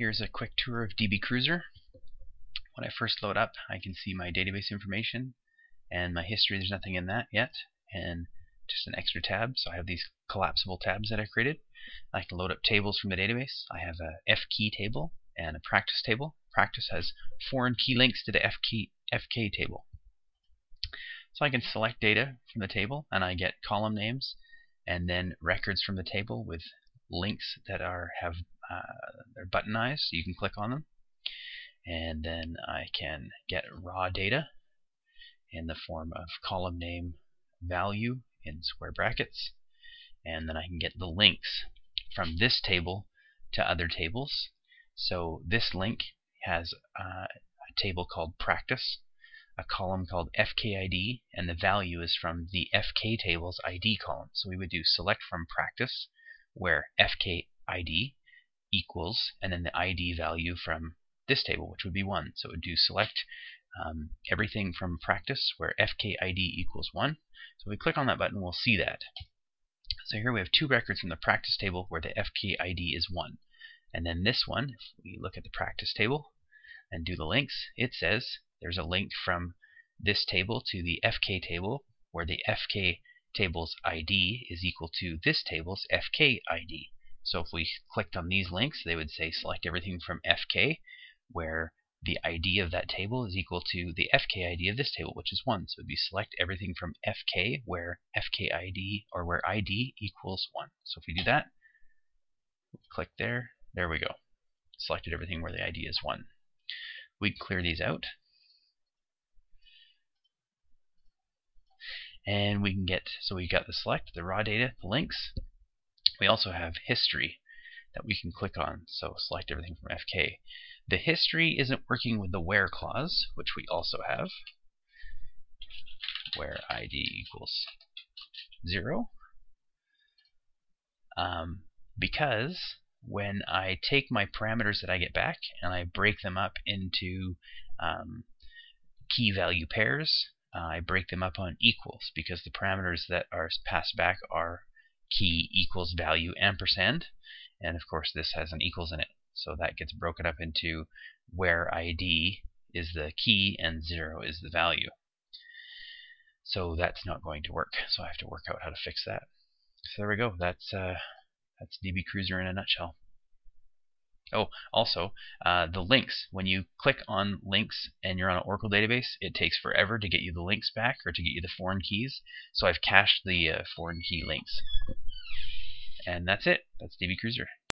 Here's a quick tour of DB Cruiser. When I first load up, I can see my database information and my history. There's nothing in that yet, and just an extra tab. So I have these collapsible tabs that I created. I can load up tables from the database. I have a F key table and a practice table. Practice has foreign key links to the FK, FK table. So I can select data from the table and I get column names and then records from the table with links that are have uh, they're buttonized, so you can click on them. And then I can get raw data in the form of column name value in square brackets. And then I can get the links from this table to other tables. So this link has uh, a table called practice, a column called FKID, and the value is from the FK table's ID column. So we would do select from practice, where FKID equals, and then the ID value from this table, which would be 1. So it would do select um, everything from practice where FKID equals 1. So if we click on that button, we'll see that. So here we have two records from the practice table where the FKID is 1. And then this one, if we look at the practice table and do the links, it says there's a link from this table to the FK table where the FK table's ID is equal to this table's FK ID. So if we clicked on these links, they would say select everything from FK, where the ID of that table is equal to the FK ID of this table, which is 1. So it would be select everything from FK, where FK ID, or where ID equals 1. So if we do that, click there, there we go. Selected everything where the ID is 1. We can clear these out. And we can get, so we got the select, the raw data, the links, we also have history that we can click on. So select everything from FK. The history isn't working with the where clause, which we also have, where ID equals 0. Um, because when I take my parameters that I get back and I break them up into um, key value pairs, uh, I break them up on equals because the parameters that are passed back are key equals value ampersand. And of course, this has an equals in it. So that gets broken up into where ID is the key and 0 is the value. So that's not going to work. So I have to work out how to fix that. So there we go. That's uh, that's DB Cruiser in a nutshell. Oh, also, uh, the links. When you click on links and you're on an Oracle database, it takes forever to get you the links back or to get you the foreign keys. So I've cached the uh, foreign key links. And that's it. That's DB Cruiser.